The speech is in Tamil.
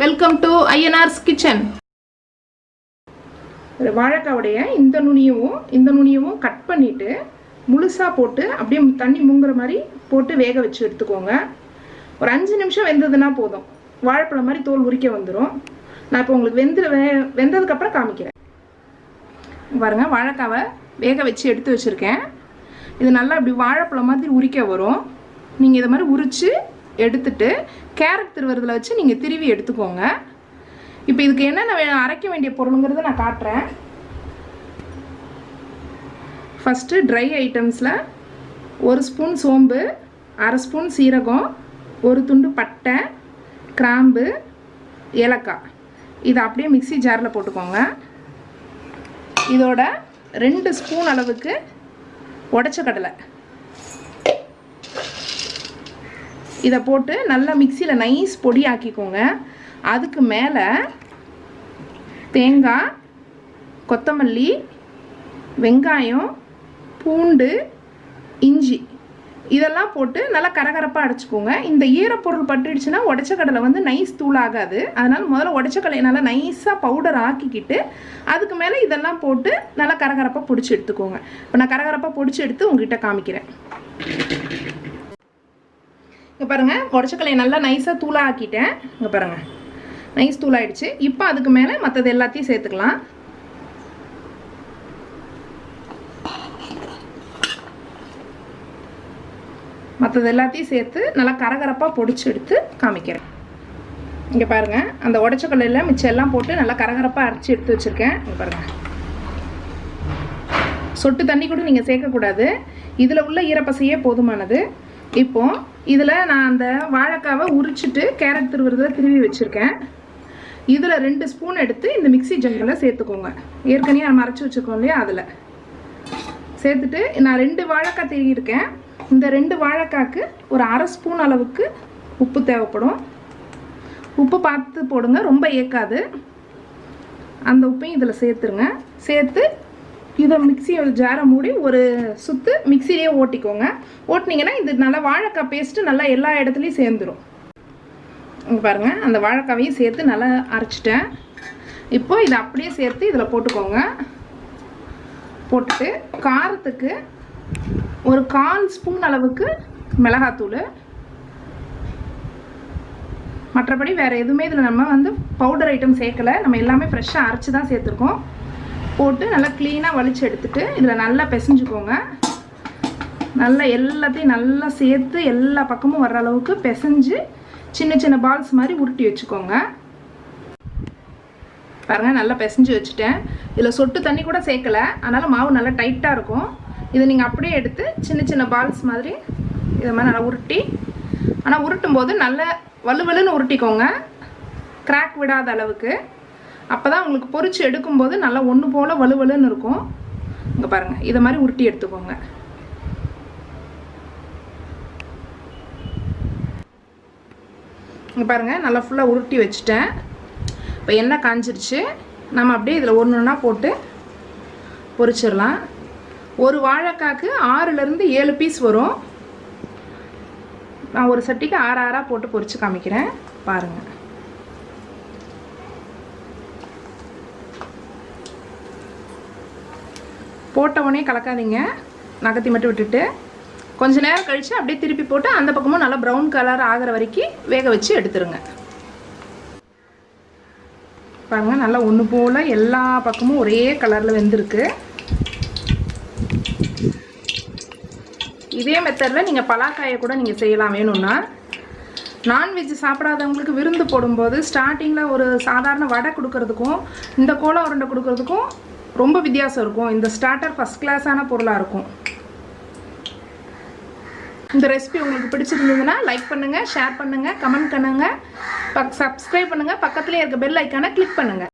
வெல்கம் டு ஐஎன்ஆர்ஸ் கிச்சன் வாழைக்காவுடைய இந்த நுனியவும் இந்த நுனியவும் கட் பண்ணிவிட்டு முழுசாக போட்டு அப்படியே தண்ணி மூங்குற மாதிரி போட்டு வேக வச்சு எடுத்துக்கோங்க. ஒரு அஞ்சு நிமிஷம் வெந்ததுன்னா போதும். வாழைப்பழம் மாதிரி தோல் உரிக்க வந்துடும் நான் இப்போ உங்களுக்கு வெந்து வே வெந்ததுக்கப்புறம் காமிக்கிறேன். பாருங்கள் வாழைக்காவை வேக வச்சு எடுத்து வச்சுருக்கேன். இது நல்லா இப்படி வாழைப்பழம் மாதிரி உரிக்க வரும். நீங்கள் இதை மாதிரி உரித்து எடுத்துட்டு கேரட் திருவுறதுல வச்சு நீங்கள் திருவி எடுத்துக்கோங்க. இப்போ இதுக்கு என்னென்ன அரைக்க வேண்டிய பொருளுங்கிறத நான் காட்டுறேன். ஃபஸ்ட்டு ட்ரை ஐட்டம்ஸில் ஒரு ஸ்பூன் சோம்பு அரை ஸ்பூன் சீரகம் ஒரு துண்டு பட்டை கிராம்பு ஏலக்காய். இதை அப்படியே மிக்ஸி ஜாரில் போட்டுக்கோங்க. இதோட ரெண்டு ஸ்பூன் அளவுக்கு உடச்ச கடலை. இதை போட்டு நல்லா மிக்சியில் நைஸ் பொடி ஆக்கிக்கோங்க அதுக்கு மேலே தேங்காய் கொத்தமல்லி வெங்காயம் பூண்டு இஞ்சி இதெல்லாம் போட்டு நல்லா கரகரப்பாக அடைச்சிக்கோங்க. இந்த ஈரப்பொருள் பட்டுடுச்சுன்னா உடச்ச கடலை வந்து நைஸ் தூளாகாது. அதனால் முதல்ல உடச்ச கடலை நல்லா நைஸாக பவுடர் ஆக்கிக்கிட்டு அதுக்கு மேலே இதெல்லாம் போட்டு நல்லா கரகரப்பாக பிடிச்சி எடுத்துக்கோங்க. இப்போ நான் கரகரப்பாக பிடிச்சி எடுத்து உங்ககிட்ட காமிக்கிறேன். இங்கே பாருங்கள் உடச்சக்கலையை நல்லா நைஸாக தூளாக ஆக்கிட்டேன் இங்கே பாருங்கள் நைஸ் தூளாகிடுச்சு இப்போ அதுக்கு மேலே மற்றது எல்லாத்தையும் சேர்த்துக்கலாம். மற்றது எல்லாத்தையும் சேர்த்து நல்லா கரகரப்பாக பொடிச்சு எடுத்து காமிக்கிறேன். இங்கே பாருங்கள் அந்த உடச்சக்கல்லையில் மிச்சம் எல்லாம் போட்டு நல்லா கரகரப்பாக அரைச்சி எடுத்து வச்சுருக்கேன். இங்கே பாருங்கள் சொட்டு தண்ணி கூட நீங்கள் சேர்க்கக்கூடாது. இதில் உள்ள ஈரப்பசையே போதுமானது. இப்போ இதில் நான் அந்த வாழைக்காவை உரிச்சிட்டு கேரட் திருவுறதை திருவி வச்சுருக்கேன். இதில் ரெண்டு ஸ்பூன் எடுத்து இந்த மிக்ஸி ஜங்கில் சேர்த்துக்கோங்க. ஏற்கனவே நம்ம அரைச்சி வச்சுருக்கோம் இல்லையா அதில். சேர்த்துட்டு நான் ரெண்டு வாழைக்காய் திருகியிருக்கேன். இந்த ரெண்டு வாழைக்காய்க்கு ஒரு அரை ஸ்பூன் அளவுக்கு உப்பு தேவைப்படும். உப்பு பார்த்து போடுங்க ரொம்ப ஏக்காது. அந்த உப்பையும் இதில் சேர்த்துருங்க. சேர்த்து இதை மிக்ஸி ஜாரை மூடி ஒரு சுத்து மிக்ஸிலேயே ஓட்டிக்கோங்க. ஓட்டினீங்கன்னா இது நல்லா வாழைக்காய் பேஸ்ட்டு நல்லா எல்லா இடத்துலையும் சேர்ந்துரும். இங்கே பாருங்கள் அந்த வாழைக்காவையும் சேர்த்து நல்லா அரைச்சிட்டேன். இப்போ இதை அப்படியே சேர்த்து இதில் போட்டுக்கோங்க. போட்டுட்டு காரத்துக்கு ஒரு கால் ஸ்பூன் அளவுக்கு மிளகாத்தூள். மற்றபடி வேறு எதுவுமே இதில் நம்ம வந்து பவுடர் ஐட்டம் சேர்க்கலை. நம்ம எல்லாமே ஃப்ரெஷ்ஷாக அரைச்சி தான் சேர்த்துருக்கோம். போட்டு நல்லா க்ளீனாக வலிச்சு எடுத்துட்டு இதில் நல்லா பிசைஞ்சுக்கோங்க. நல்லா எல்லாத்தையும் நல்லா சேர்த்து எல்லா பக்கமும் வர்ற அளவுக்கு பிசைஞ்சு சின்ன சின்ன பால்ஸ் மாதிரி உருட்டி வச்சுக்கோங்க. பாருங்கள் நல்லா பிசைஞ்சு வச்சுட்டேன். இதில் சொட்டு தண்ணி கூட சேர்க்கல. அதனால் மாவு நல்லா டைட்டாக இருக்கும். இதை நீங்கள் அப்படியே எடுத்து சின்ன சின்ன பால்ஸ் மாதிரி இதை மாதிரி நல்லா உருட்டி ஆனால் உருட்டும் போது நல்ல வலுவலுன்னு உருட்டிக்கோங்க. கிராக் விடாத அளவுக்கு. அப்போ தான் உங்களுக்கு பொறிச்சு எடுக்கும்போது நல்லா ஒன்று போல் வலுவலுன்னு இருக்கும். இங்கே பாருங்கள் இதை மாதிரி உருட்டி எடுத்துக்கோங்க. இங்கே பாருங்கள் நல்லா ஃபுல்லாக உருட்டி வச்சுட்டேன். இப்போ எண்ணெய் காஞ்சிருச்சு. நம்ம அப்படியே இதில் ஒன்று ஒன்றா போட்டு பொறிச்சிடலாம். ஒரு வாழைக்காக்கு ஆறுலேருந்து ஏழு பீஸ் வரும். நான் ஒரு சட்டிக்கு ஆறு ஆறாக போட்டு பொறிச்சு காமிக்கிறேன். பாருங்கள் போட்ட உடனே கலக்காதீங்க. நகத்தி மட்டும் விட்டுட்டு கொஞ்ச நேரம் கழித்து அப்படியே திருப்பி போட்டு அந்த பக்கமும் நல்லா ப்ரௌன் கலர் ஆகிற வரைக்கும் வேக வச்சு எடுத்துருங்க. பாருங்க நல்லா ஒன்று போல் எல்லா பக்கமும் ஒரே கலரில் வெந்திருக்கு. இதே மெத்தடில் நீங்கள் பலாக்காயை கூட நீங்கள் செய்யலாம் வேணும்னா. நான்வெஜ் சாப்பிடாதவங்களுக்கு விருந்து போடும்போது ஸ்டார்டிங்கில் ஒரு சாதாரண வடை கொடுக்கறதுக்கும் இந்த கோலம் உருண்டை கொடுக்கறதுக்கும் ரொம்ப வித்தியாசம் இருக்கும். இந்த ஸ்டார்டர் ஃபஸ்ட் கிளாஸான பொருளாக இருக்கும். இந்த ரெசிபி உங்களுக்கு பிடிச்சிருந்ததுன்னா லைக் பண்ணுங்கள் ஷேர் பண்ணுங்கள் கமெண்ட் பண்ணுங்கள் பக் சப்ஸ்கிரைப் பண்ணுங்கள் பக்கத்துலேயே இருக்க பெல் ஐக்கானை கிளிக் பண்ணுங்கள்